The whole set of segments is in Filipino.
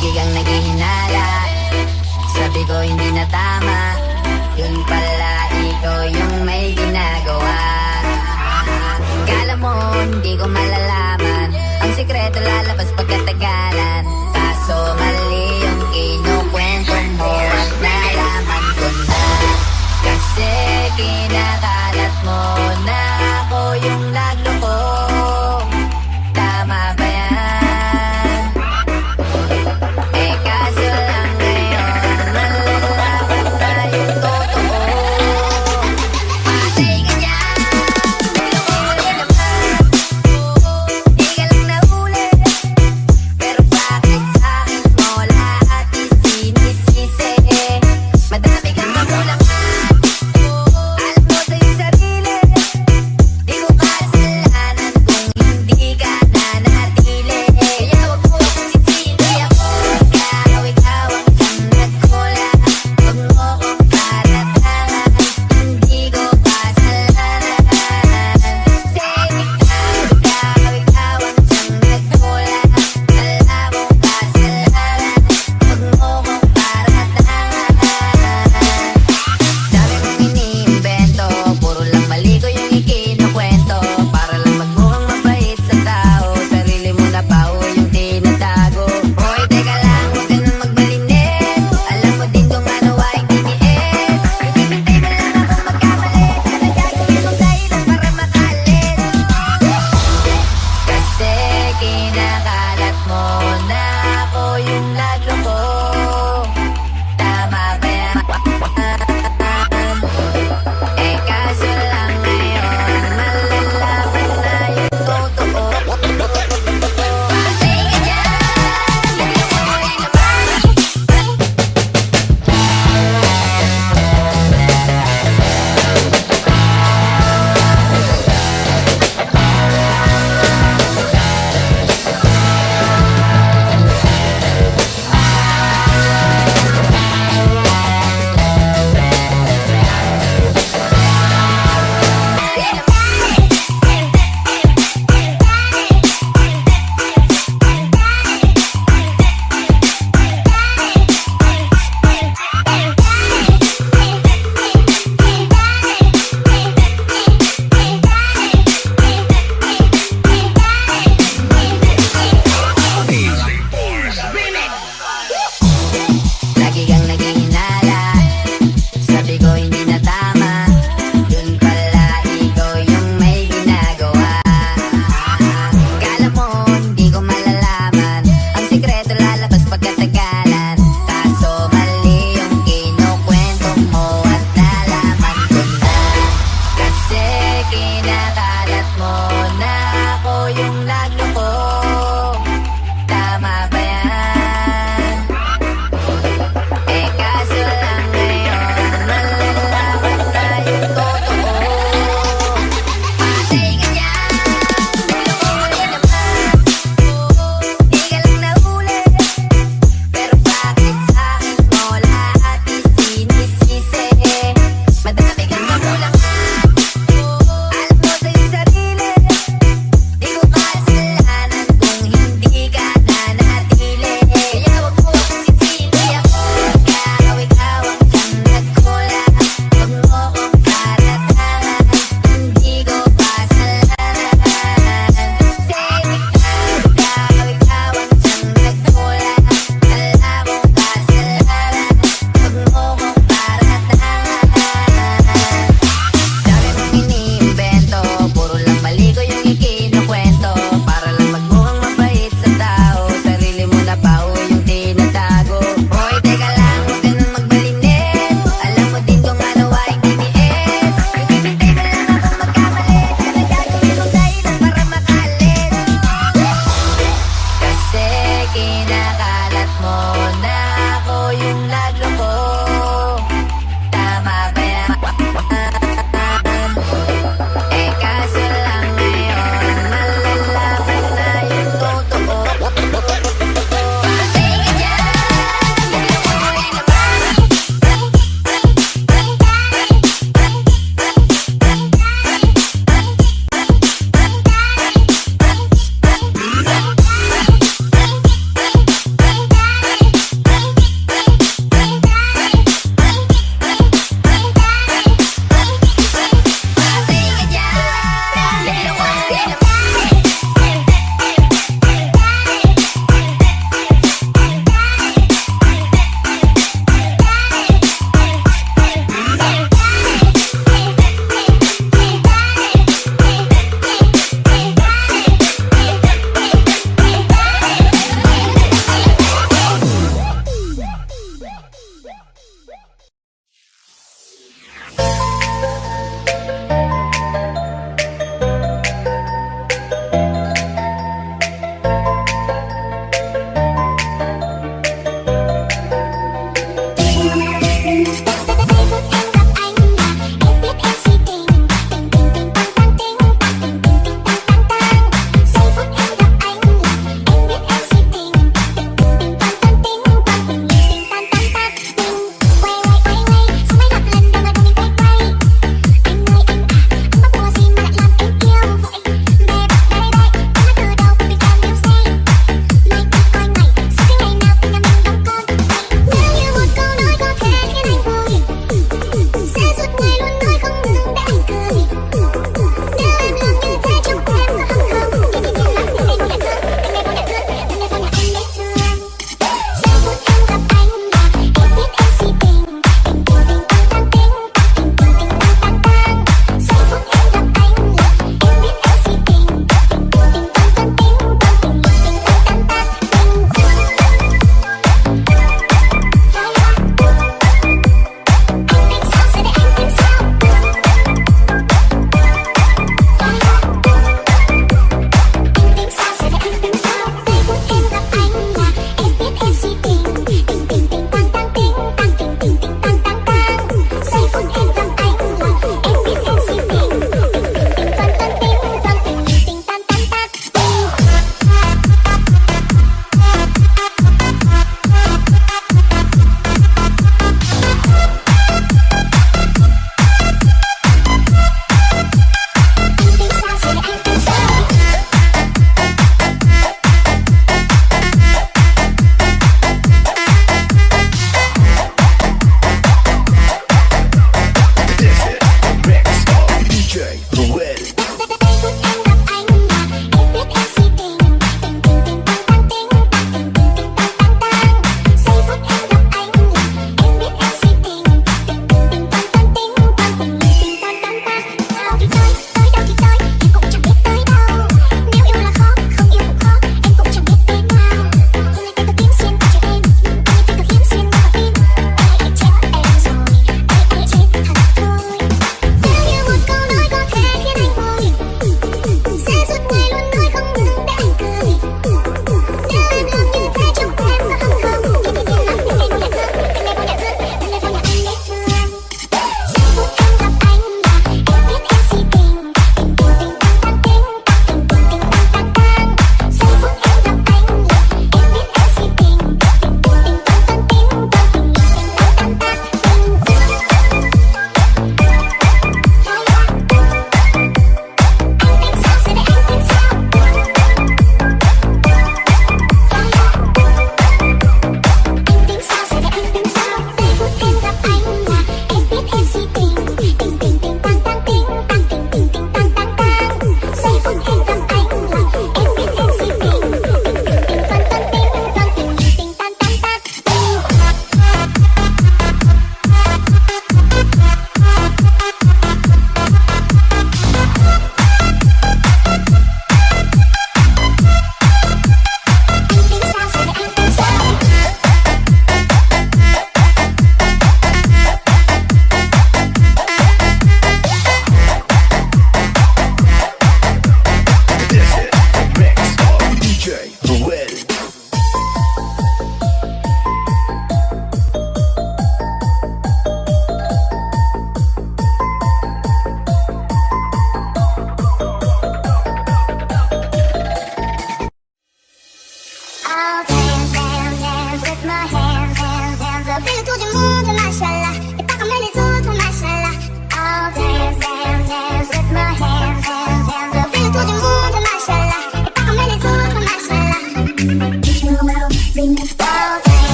Lagi kang naghihinala. Sabi ko hindi na tama. Yun pala ikaw yung may ginagawa. Kala mo hindi ko malalaman. Ang sikreto lalabas pagkatagalan. Kaso mali yung kinukwento mo At nalaman ko na. Kasi kinakalat mo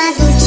más dulce.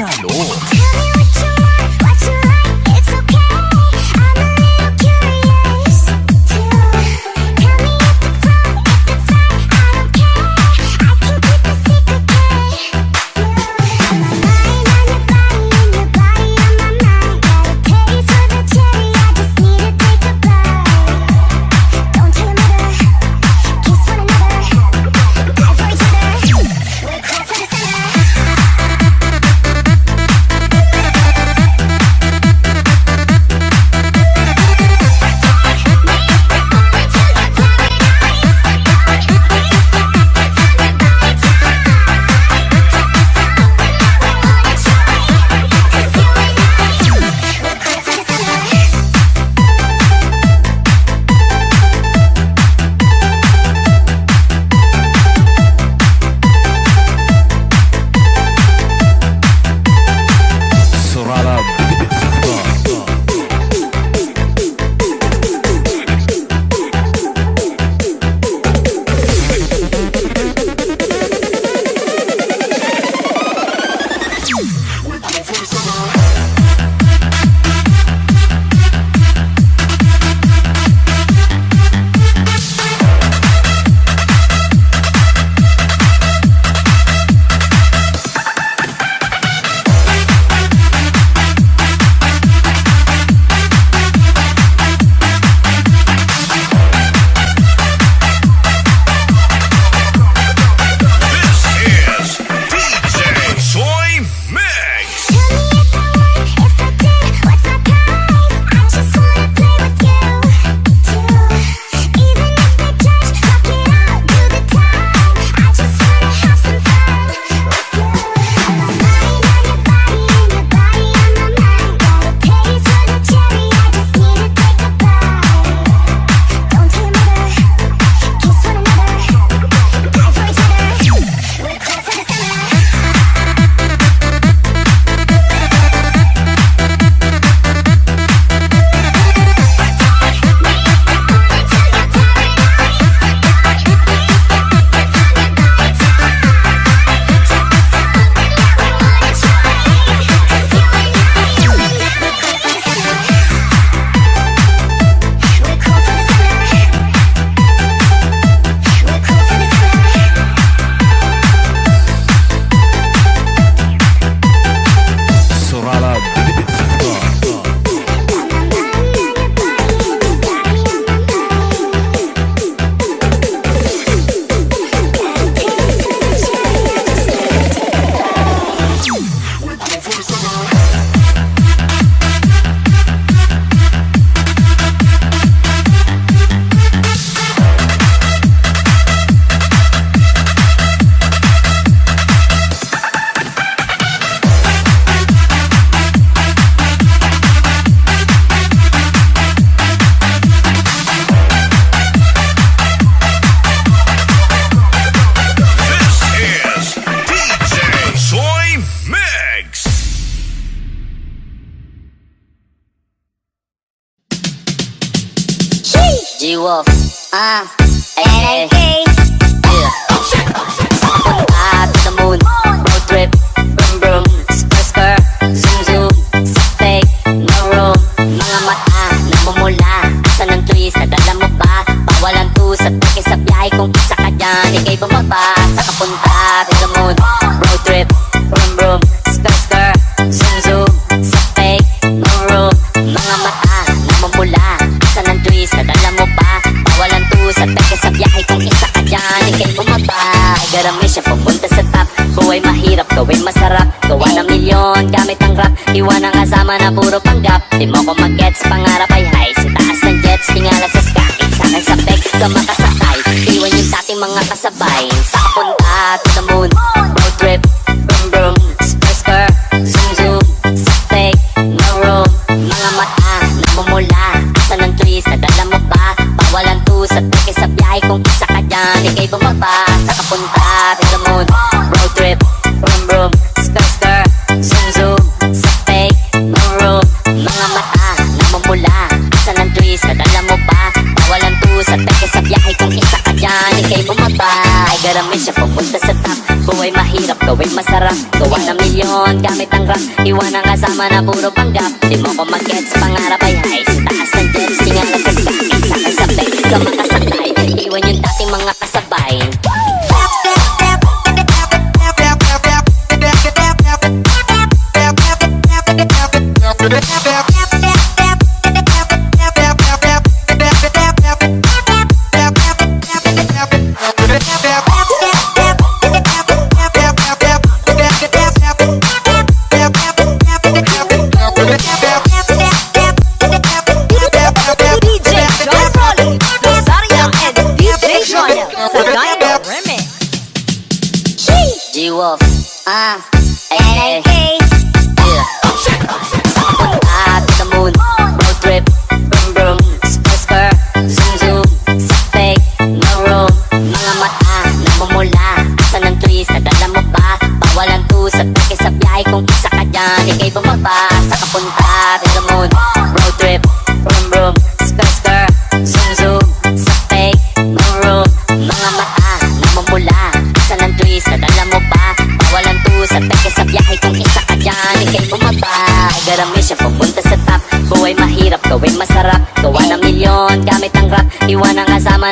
下楼 gets Pangarap ay high. Sa taas ng jets Tingala sa skakit Sa akin sa peg ka makasakay. Iwan yung dating mga kasabay. Sa kapunta to the moon marami siya pupunta sa top. Buhay mahirap, gawin masarap. Gawa na milyon gamit ang rap. Iwan ang kasama na puro panggap. Di mo ko mag-gets, pangarap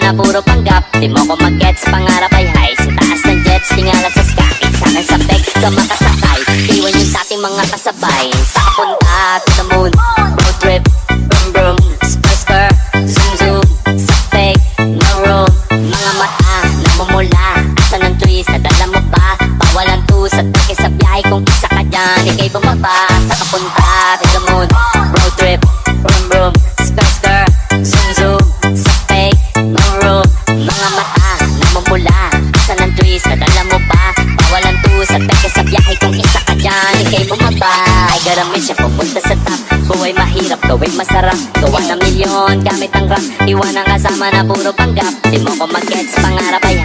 na puro panggap. Di mo ko mag-gets, pangarap ay high. Sa taas ng jets, tingala sa sky. Sana sa peg ka makasakay. Iwan yung dating mga kasabay. Karami siya pupunta sa top. Buhay mahirap, gawin masarap. Gawa ng milyon gamit ang rap. Iwan ang kasama na puro panggap. Di mo ko mag-gets, pangarap ay